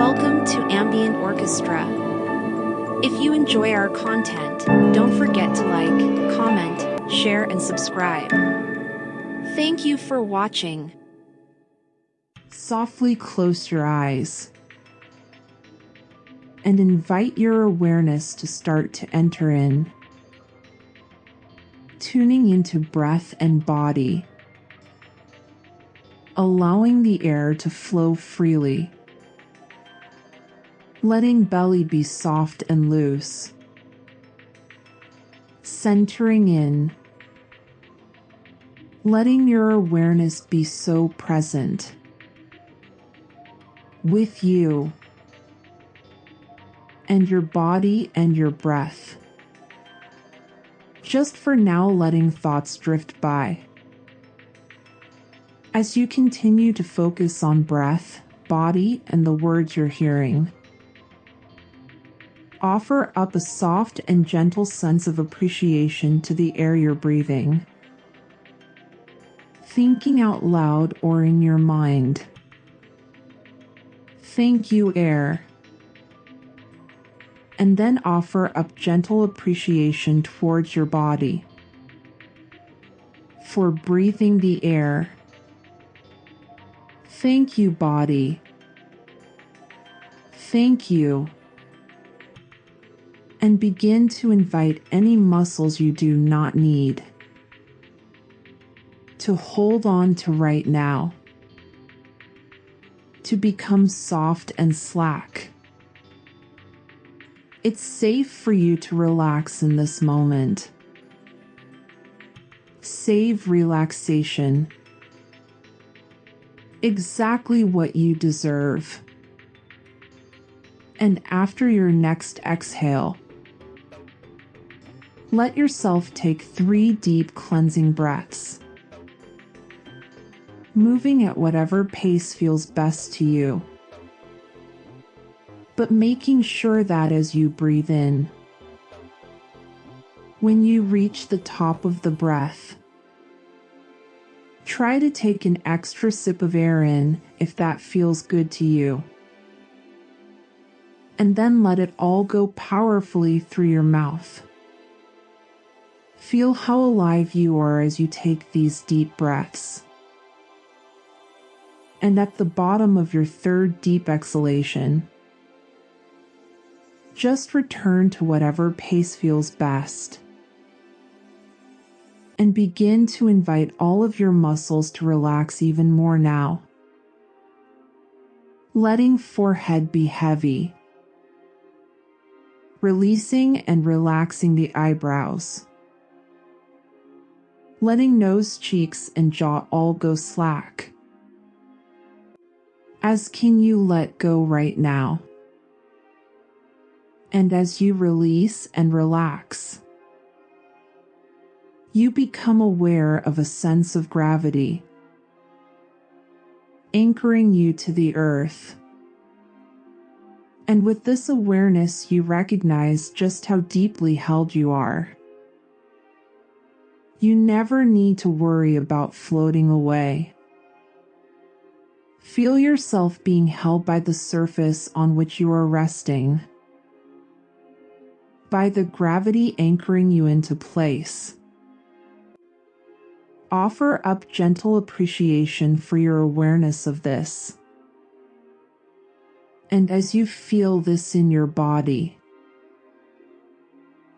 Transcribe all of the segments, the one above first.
Welcome to Ambient Orchestra. If you enjoy our content, don't forget to like, comment, share, and subscribe. Thank you for watching. Softly close your eyes and invite your awareness to start to enter in, tuning into breath and body, allowing the air to flow freely, letting belly be soft and loose, centering in, letting your awareness be so present with you and your body and your breath. Just for now, letting thoughts drift by. As you continue to focus on breath, body, and the words you're hearing, offer up a soft and gentle sense of appreciation to the air you're breathing. Thinking out loud or in your mind. Thank you, air and then offer up gentle appreciation towards your body for breathing the air. Thank you, body. Thank you. And begin to invite any muscles you do not need to hold on to right now, to become soft and slack it's safe for you to relax in this moment. Save relaxation. Exactly what you deserve. And after your next exhale, let yourself take three deep cleansing breaths, moving at whatever pace feels best to you but making sure that as you breathe in, when you reach the top of the breath, try to take an extra sip of air in if that feels good to you. And then let it all go powerfully through your mouth. Feel how alive you are as you take these deep breaths. And at the bottom of your third deep exhalation, just return to whatever pace feels best. And begin to invite all of your muscles to relax even more now. Letting forehead be heavy. Releasing and relaxing the eyebrows. Letting nose, cheeks, and jaw all go slack. As can you let go right now? And as you release and relax, you become aware of a sense of gravity, anchoring you to the earth. And with this awareness, you recognize just how deeply held you are. You never need to worry about floating away. Feel yourself being held by the surface on which you are resting by the gravity anchoring you into place. Offer up gentle appreciation for your awareness of this. And as you feel this in your body,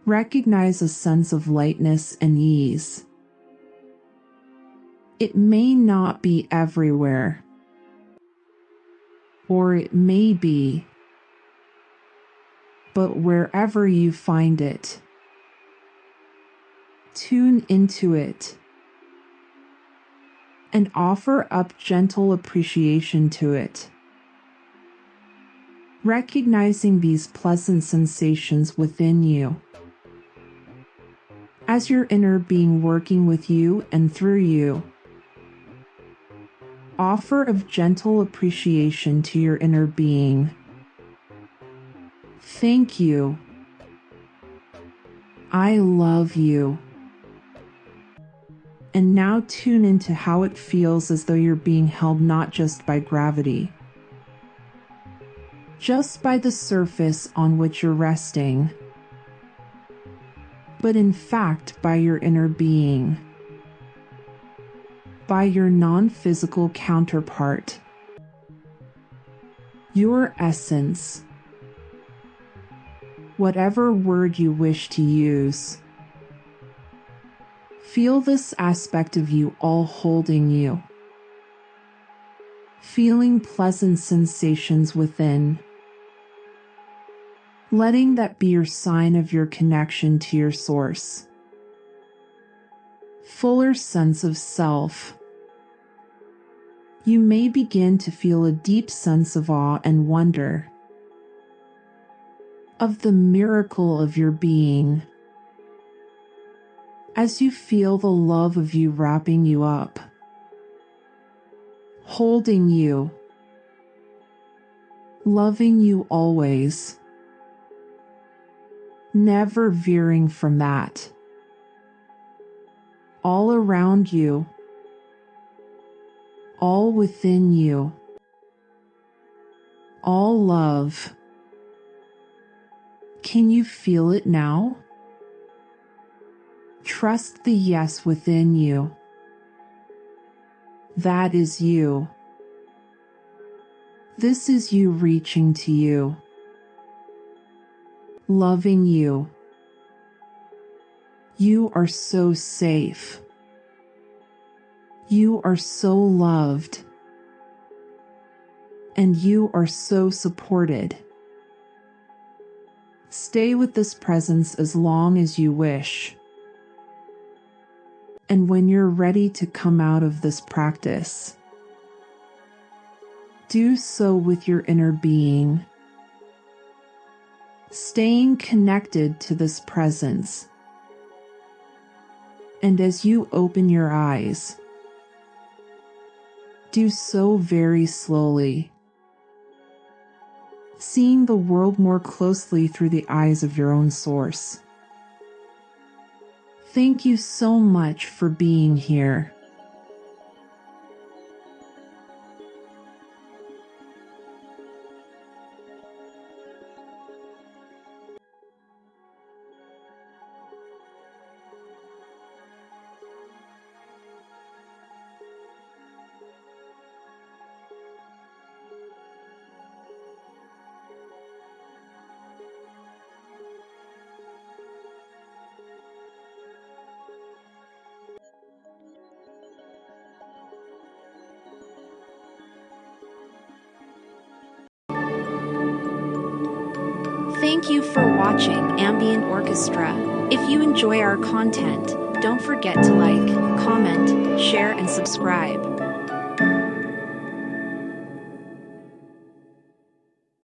recognize a sense of lightness and ease. It may not be everywhere, or it may be but wherever you find it. Tune into it and offer up gentle appreciation to it. Recognizing these pleasant sensations within you. As your inner being working with you and through you, offer of gentle appreciation to your inner being Thank you. I love you. And now tune into how it feels as though you're being held not just by gravity. just by the surface on which you're resting, but in fact by your inner being, by your non physical counterpart, your essence, whatever word you wish to use. Feel this aspect of you all holding you feeling pleasant sensations within. Letting that be your sign of your connection to your source. Fuller sense of self. You may begin to feel a deep sense of awe and wonder of the miracle of your being as you feel the love of you wrapping you up holding you, loving you always, never veering from that. All around you, all within you, all love. Can you feel it now? Trust the yes within you. That is you. This is you reaching to you, loving you. You are so safe. You are so loved. And you are so supported. Stay with this presence as long as you wish. And when you're ready to come out of this practice, do so with your inner being, staying connected to this presence. And as you open your eyes, do so very slowly, seeing the world more closely through the eyes of your own source. Thank you so much for being here. Thank you for watching Ambient Orchestra. If you enjoy our content, don't forget to like, comment, share, and subscribe.